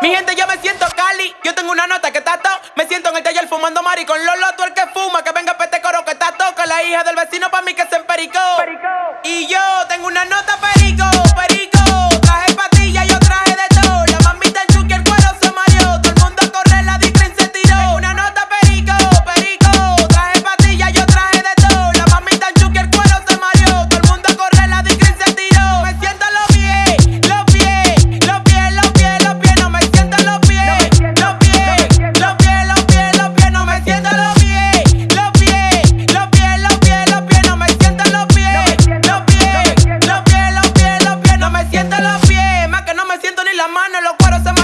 Mi gente, yo me siento Cali, yo tengo una nota que tato. Me siento en el taller fumando mari con Lolo, tú el que fuma, que venga pete coro que tato. Que la hija del vecino pa' mí que se empericó. Y yo tengo una nota la mano, los cueros se